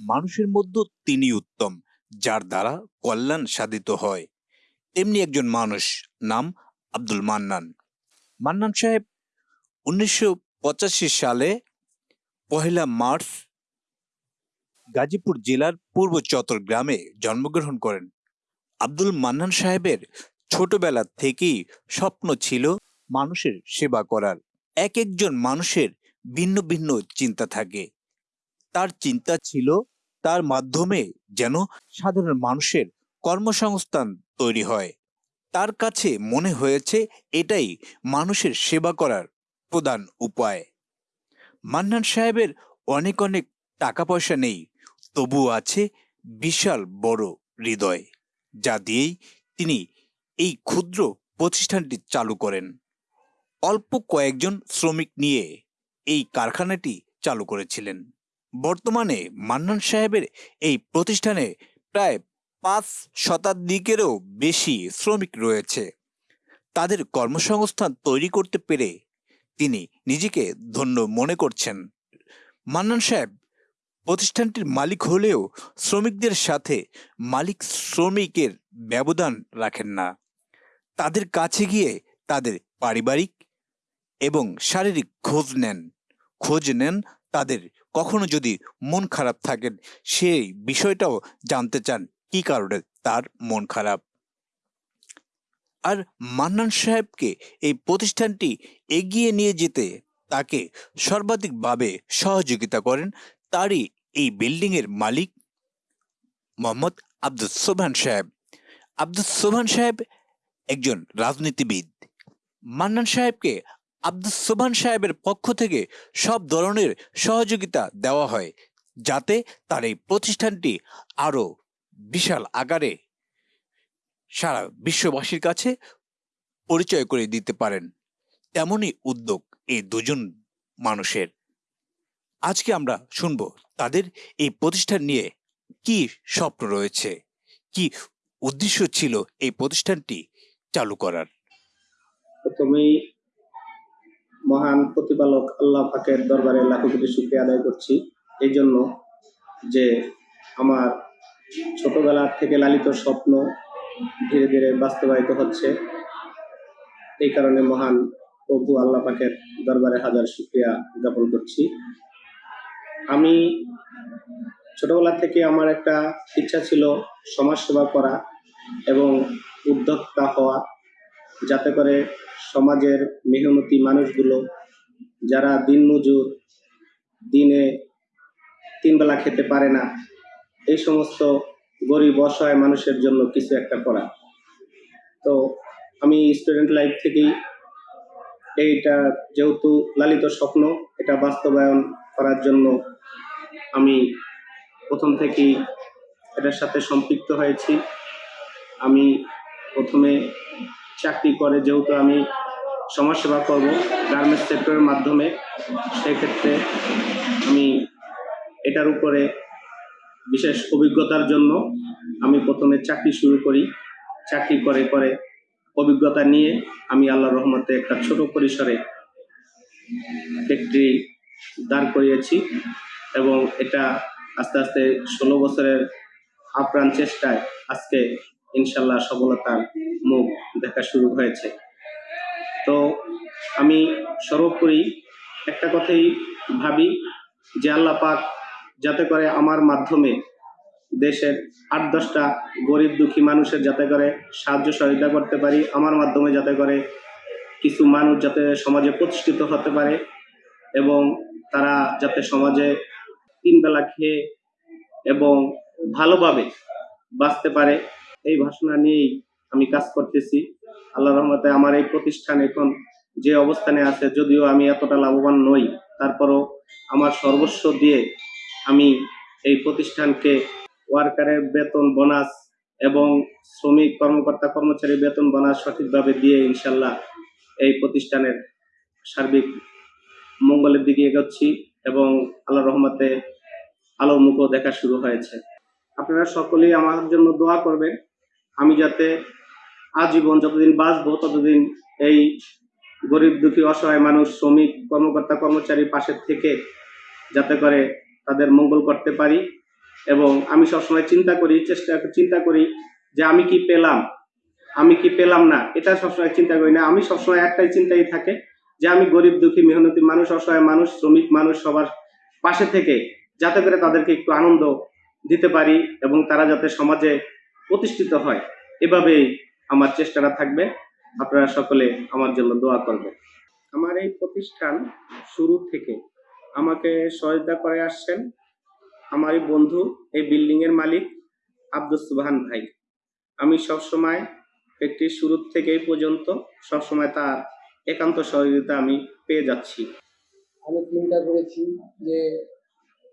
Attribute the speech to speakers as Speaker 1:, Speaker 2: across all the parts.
Speaker 1: মানুষের মধ্যে তিনি উত্তম, যার দ্বারা কল্যাণ সাধিত হয়। তেমনি একজন মানুষ নাম আব্দুল মান্নান। মান্নান সাহেব উনিশশো পঁচাশি সালে পহেলা মার্চ গাজীপুর জেলার পূর্ব চতর গ্রামে জন্মগ্রহণ করেন। আব্দুল মান্নান সাহেবের ছোটবেলা থেকেই স্বপ্ন ছিল মানুষের সেবা করার। এক একজন মানুষের ভিন্ন ভিন্ন চিন্তা থাকে। তার চিন্তা ছিল তার মাধ্যমে যেন সাধারণ মানুষের কর্মসংস্থান তৈরি হয়। তার কাছে মনে হয়েছে এটাই মানুষের সেবা করার প্রধান উপায়। মান্নান সাহেবের অনেক অনেক টাকা পয়সা নেই তবু আছে বিশাল বড় হৃদয়, যা দিয়েই তিনি এই ক্ষুদ্র প্রতিষ্ঠানটি চালু করেন। অল্প কয়েকজন শ্রমিক নিয়ে এই কারখানাটি চালু করেছিলেন। বর্তমানে মান্নান সাহেবের এই প্রতিষ্ঠানে প্রায় পাঁচ শতাধিকেরও বেশি শ্রমিক রয়েছে। তাদের কর্মসংস্থান তৈরি করতে পেরে তিনি নিজেকে ধন্য মনে করছেন। মান্নান সাহেব প্রতিষ্ঠানটির মালিক হলেও শ্রমিকদের সাথে মালিক শ্রমিকের ব্যবধান রাখেন না। তাদের কাছে গিয়ে তাদের পারিবারিক এবং শারীরিক খোঁজ নেন। খোঁজ নেন তাদের কখনো যদি মন খারাপ থাকেন, সেই বিষয়টাও জানতে চান কি কারণে তার মন খারাপ। আর মান্নান সাহেবকে এই প্রতিষ্ঠানটি এগিয়ে নিয়ে যেতে তাকে সর্বাধিকভাবে সহযোগিতা করেন তারই এই বিল্ডিংয়ের মালিক মোহাম্মদ আব্দুল সোবহান সাহেব। আব্দুল সোবহান সাহেব একজন রাজনীতিবিদ। মান্নান সাহেবকে আব্দুল সোবহান সাহেবের পক্ষ থেকে সব ধরনের সহযোগিতা দেওয়া হয়, যাতে তার এই প্রতিষ্ঠানটি আরও বিশাল আকারে সারা বিশ্ববাসীর কাছে পরিচয় করে দিতে পারেন। তেমনই উদ্যোগ এই দুজন মানুষের। আজকে আমরা শুনব তাদের এই প্রতিষ্ঠান নিয়ে কি স্বপ্ন রয়েছে, কি উদ্দেশ্য ছিল এই প্রতিষ্ঠানটি চালু করার।
Speaker 2: প্রথমেই মহান প্রতিপালক আল্লাহ পাকের দরবারে লাখো কোটি শুক্রিয়া আদায় করছি। এই জন্য যে আমার ছোটবেলা থেকে লালিত স্বপ্ন ধীরে ধীরে বাস্তবায়িত হচ্ছে, এই কারণে মহান প্রভু আল্লাহ পাকের দরবারে হাজার শুক্রিয়া জ্ঞাপন করছি। আমি ছোটবেলা থেকে আমার একটা ইচ্ছা ছিল সমাজসেবা করা এবং উদ্যোক্তা হওয়া, যাতে করে সমাজের মেহনতি মানুষগুলো যারা দিনমজুর দিনে তিনবেলা খেতে পারে না, এই সমস্ত গরিব অসহায় মানুষের জন্য কিছু একটা করা। তো আমি স্টুডেন্ট লাইফ থেকেই এইটা যেহেতু লালিত স্বপ্ন, এটা বাস্তবায়ন করার জন্য আমি প্রথম থেকেই এটার সাথে সম্পৃক্ত হয়েছি। আমি প্রথমে চাকরি করে, যেহেতু আমি সমাজসেবা করব গার্মেন্টস সেক্টরের মাধ্যমে, সেক্ষেত্রে আমি এটার উপরে বিশেষ অভিজ্ঞতার জন্য আমি প্রথমে চাকরি শুরু করি। চাকরি করে করে অভিজ্ঞতা নিয়ে আমি আল্লাহ রহমতে একটা ছোট পরিসরে ফ্যাক্টরি দাঁড় করিয়েছি এবং এটা আস্তে আস্তে ষোলো বছরের আপ্রাণ চেষ্টায় আজকে ইনশাল্লাহ সফলতার মুখ দেখা শুরু হয়েছে। তো আমি সর্বোপরি একটা কথাই ভাবি যে আল্লাহ পাক যাতে করে আমার মাধ্যমে দেশের আট দশটা গরিব দুঃখী মানুষের যাতে করে সাহায্য সহযোগিতা করতে পারি, আমার মাধ্যমে যাতে করে কিছু মানুষ যাতে সমাজে প্রতিষ্ঠিত হতে পারে এবং তারা যাতে সমাজে তিন বেলা খেয়ে এবং ভালোভাবে বাঁচতে পারে। এই ভাষণা নিয়েই আমি কাজ করতেছি। আল্লাহ রহমতে আমার এই প্রতিষ্ঠান এখন যে অবস্থানে আছে, যদিও আমি এতটা লাভবান নই, তারপরও আমার সর্বস্ব দিয়ে আমি এই প্রতিষ্ঠানকে ওয়ার্কারের বেতন, বোনাস এবং শ্রমিক, কর্মকর্তা, কর্মচারী বেতন, বোনাস সঠিকভাবে দিয়ে ইনশাল্লাহ এই প্রতিষ্ঠানের সার্বিক মঙ্গলের দিকে এগোচ্ছি এবং আল্লাহ রহমতে আলো মুখও দেখা শুরু হয়েছে। আপনারা সকলেই আমার জন্য দোয়া করবেন। আমি যাতে আজীবন যতদিন বাঁচবো, ততদিন এই গরিব দুঃখী, অসহায় মানুষ, শ্রমিক, কর্মকর্তা, কর্মচারীর পাশের থেকে যাতে করে তাদের মঙ্গল করতে পারি এবং আমি সবসময় চিন্তা করি, চেষ্টা চিন্তা করি যে আমি কি পেলাম, আমি কি পেলাম না, এটা সবসময় চিন্তা করি না। আমি সবসময় একটাই চিন্তাই থাকে যে আমি গরিব দুঃখী, মেহনতি মানুষ, অসহায় মানুষ, শ্রমিক মানুষ সবার পাশে থেকে যাতে করে তাদেরকে একটু আনন্দ দিতে পারি এবং তারা যাতে সমাজে প্রতিষ্ঠিত হয়। এভাবেই আমার চেষ্টাটা থাকবে। আপনারা সকলে আমার জন্য দোয়া করবেন। আমার এই প্রতিষ্ঠান শুরু থেকে আমাকে সহায়তা করে আসছেন আমার এই বন্ধু, এই বিল্ডিং এর মালিক আব্দুল সুবহান ভাই। আমি সবসময় একটি শুরু থেকে এই পর্যন্ত সবসময় তার একান্ত সহযোগিতা আমি পেয়ে যাচ্ছি।
Speaker 3: আমি চিন্তা করেছি যে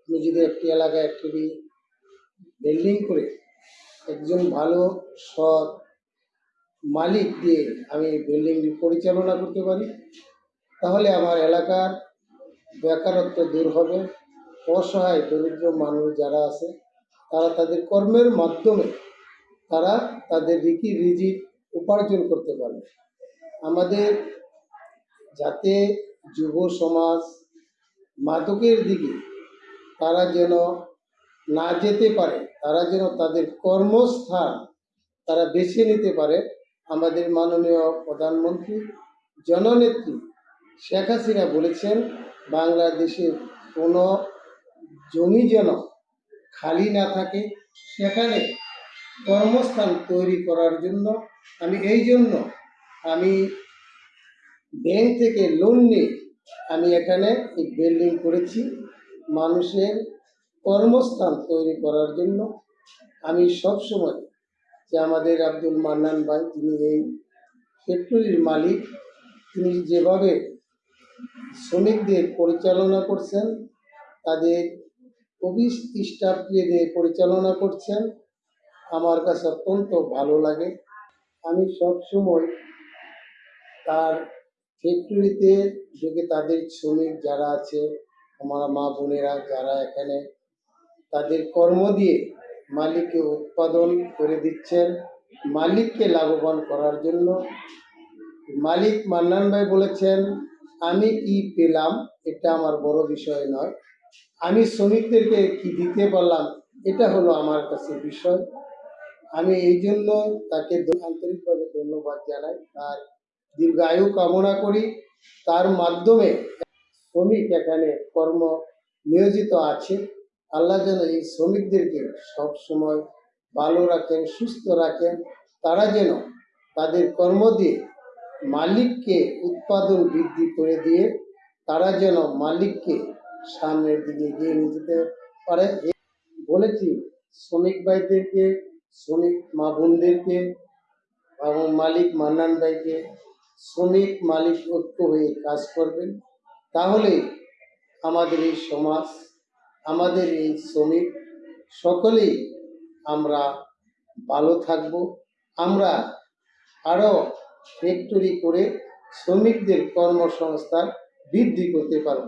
Speaker 3: যদি একটি এলাকায় একটি বিল্ডিং করে একজন ভালো, সৎ মালিক দিয়ে আমি বিল্ডিংটি পরিচালনা করতে পারি। তাহলে আমার এলাকার বেকারত্ব দূর হবে, অসহায়, দরিদ্র মানুষ যারা আছে, তারা তাদের কর্মের মাধ্যমে তারা তাদের রিকি রিজিক উপার্জন করতে পারবে। আমাদের যাতে যুব সমাজ মাদকের দিকে তারা যেন না যেতে পারে তারা যেন তাদের কর্মস্থান তারা বেছে নিতে পারে। আমাদের মাননীয় প্রধানমন্ত্রী, জননেত্রী শেখ হাসিনা বলেছেন, বাংলাদেশের কোনো জমি যেন খালি না থাকে, সেখানে কর্মস্থান তৈরি করার জন্য আমি এই জন্য আমি ব্যাংক থেকে লোন নিয়ে আমি এখানে এই বিল্ডিং করেছি। মানুষের কর্মস্থান তৈরি করার জন্য আমি সবসময় যে আমাদের আব্দুল মান্নান ভাই, তিনি এই ফ্যাক্টরির মালিক, তিনি যেভাবে শ্রমিকদের পরিচালনা করছেন, তাদের অফিস স্টাফকে দিয়ে পরিচালনা করছেন, আমার কাছে অত্যন্ত ভালো লাগে। আমি সবসময় তার ফ্যাক্টরিতে যদি তাদের শ্রমিক যারা আছে, আমার মা বোনেরা যারা এখানে তাদের কর্ম দিয়ে মালিককে উৎপাদন করে দিচ্ছেন। মালিককে লাভবান করার জন্য মালিক মান্নান ভাই বলেছেন, আমি কি পেলাম, এটা আমার বড় বিষয় নয়। আমি শ্রমিকদেরকে কি দিতে পারলাম, এটা হলো আমার কাছে বিষয়। আমি এই জন্য তাকে আন্তরিকভাবে ধন্যবাদ জানাই। তার দীর্ঘায়ু কামনা করি। তার মাধ্যমে শ্রমিক এখানে কর্ম নিয়োজিত আছে। আল্লাহ যেন এই শ্রমিকদেরকে সব সময় ভালো রাখেন, সুস্থ রাখেন। তারা যেন তাদের কর্ম দিয়ে মালিককে উৎপাদন বৃদ্ধি করে দিয়ে তারা যেন মালিককে সামনের দিকে এগিয়ে নিয়ে যেতে পারে। বলেছি, শ্রমিক ভাইদেরকে, শ্রমিক মা বোনদেরকে এবং মালিক মান্নান ভাইকে শ্রমিক মালিক ঐক্য হয়ে কাজ করবেন। তাহলে আমাদের এই সমাজ আমাদের এই শ্রমিক সকলেই আমরা ভালো থাকব। আমরা আরও ফ্যাক্টরি করে শ্রমিকদের কর্মসংস্থান বৃদ্ধি করতে পারব।